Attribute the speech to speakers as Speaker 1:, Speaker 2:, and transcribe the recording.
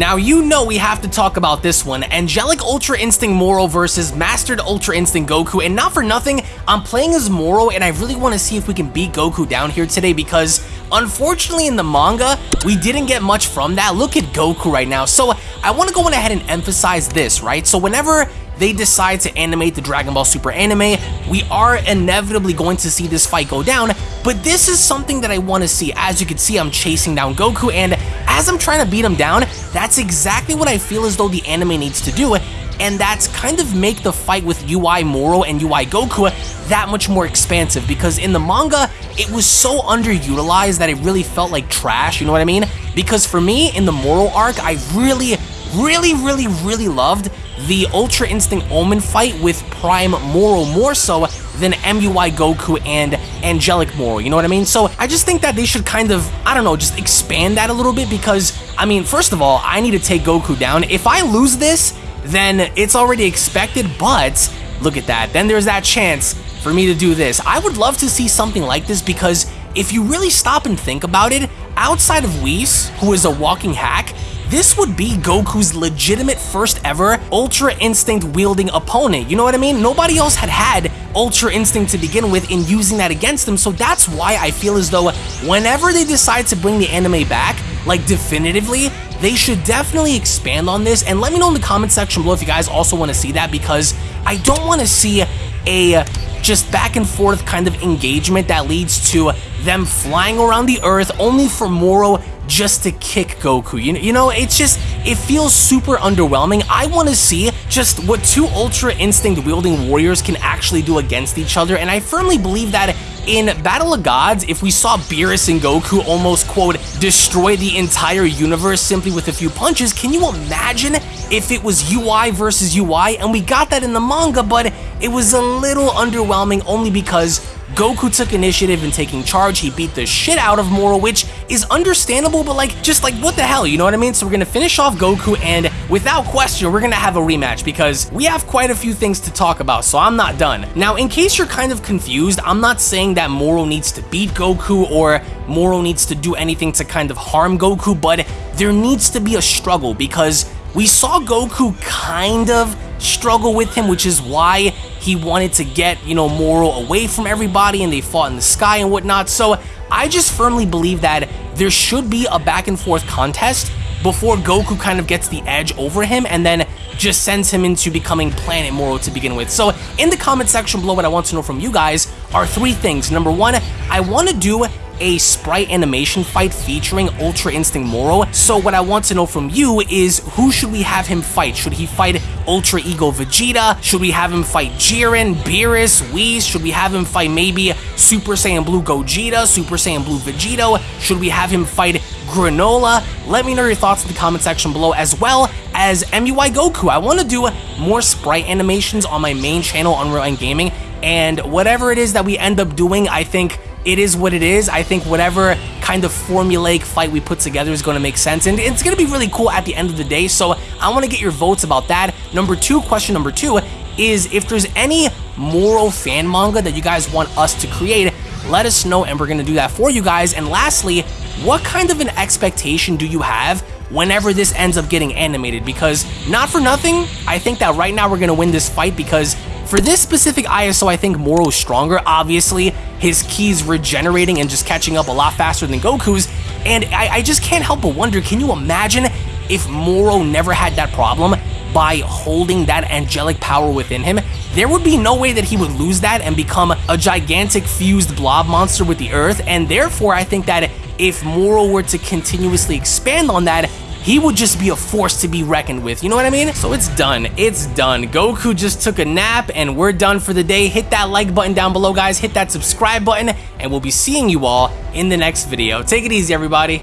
Speaker 1: Now, you know we have to talk about this one, Angelic Ultra Instinct Moro versus Mastered Ultra Instinct Goku, and not for nothing, I'm playing as Moro, and I really want to see if we can beat Goku down here today, because unfortunately in the manga, we didn't get much from that. Look at Goku right now, so I want to go ahead and emphasize this, right? So whenever they decide to animate the Dragon Ball Super anime, we are inevitably going to see this fight go down, but this is something that I want to see. As you can see, I'm chasing down Goku, and as I'm trying to beat him down, that's exactly what I feel as though the anime needs to do, and that's kind of make the fight with UI Moro and UI Goku that much more expansive because in the manga, it was so underutilized that it really felt like trash, you know what I mean? Because for me, in the Moro arc, I really, really, really, really loved the Ultra Instinct Omen fight with Prime Moro more so than MUI Goku and Angelic Moro, you know what I mean? So I just think that they should kind of, I don't know, just expand that a little bit because, I mean, first of all, I need to take Goku down. If I lose this, then it's already expected, but look at that. Then there's that chance for me to do this. I would love to see something like this because if you really stop and think about it, outside of Whis, who is a walking hack, this would be Goku's legitimate first ever Ultra Instinct wielding opponent. You know what I mean? Nobody else had had Ultra Instinct to begin with in using that against him, so that's why I feel as though whenever they decide to bring the anime back, like definitively, they should definitely expand on this and let me know in the comment section below if you guys also want to see that because I don't want to see a just back and forth kind of engagement that leads to them flying around the earth only for Moro just to kick Goku. You, you know, it's just, it feels super underwhelming. I want to see just what two Ultra Instinct wielding warriors can actually do against each other, and I firmly believe that in Battle of Gods, if we saw Beerus and Goku almost, quote, destroy the entire universe simply with a few punches, can you imagine if it was UI versus UI? And we got that in the manga, but it was a little underwhelming only because Goku took initiative in taking charge, he beat the shit out of Moro, which is understandable, but like, just like, what the hell, you know what I mean? So we're gonna finish off Goku, and without question, we're gonna have a rematch, because we have quite a few things to talk about, so I'm not done. Now, in case you're kind of confused, I'm not saying that Moro needs to beat Goku, or Moro needs to do anything to kind of harm Goku, but there needs to be a struggle, because we saw Goku kind of struggle with him, which is why he wanted to get, you know, Moro away from everybody and they fought in the sky and whatnot. So I just firmly believe that there should be a back and forth contest before Goku kind of gets the edge over him and then just sends him into becoming Planet Moro to begin with. So in the comment section below, what I want to know from you guys are three things. Number one, I want to do a sprite animation fight featuring Ultra Instinct Moro. So what I want to know from you is who should we have him fight? Should he fight Ultra Ego Vegeta? Should we have him fight Jiren, Beerus, Whis? Should we have him fight maybe Super Saiyan Blue Gogeta, Super Saiyan Blue Vegito? Should we have him fight Granola? Let me know your thoughts in the comment section below as well as MUI Goku. I want to do more sprite animations on my main channel, Unreal End Gaming, and whatever it is that we end up doing, I think it is what it is. I think whatever kind of formulaic fight we put together is going to make sense, and it's going to be really cool at the end of the day, so I want to get your votes about that. Number two, question number two, is if there's any Moro fan manga that you guys want us to create, let us know, and we're going to do that for you guys. And lastly, what kind of an expectation do you have whenever this ends up getting animated? Because not for nothing, I think that right now we're going to win this fight because for this specific ISO, I think Moro is stronger. Obviously, his ki's regenerating and just catching up a lot faster than Goku's. And I, I just can't help but wonder, can you imagine if Moro never had that problem by holding that angelic power within him? There would be no way that he would lose that and become a gigantic fused blob monster with the earth. And therefore, I think that if Moro were to continuously expand on that, he would just be a force to be reckoned with, you know what I mean? So it's done, it's done. Goku just took a nap and we're done for the day. Hit that like button down below, guys. Hit that subscribe button and we'll be seeing you all in the next video. Take it easy, everybody.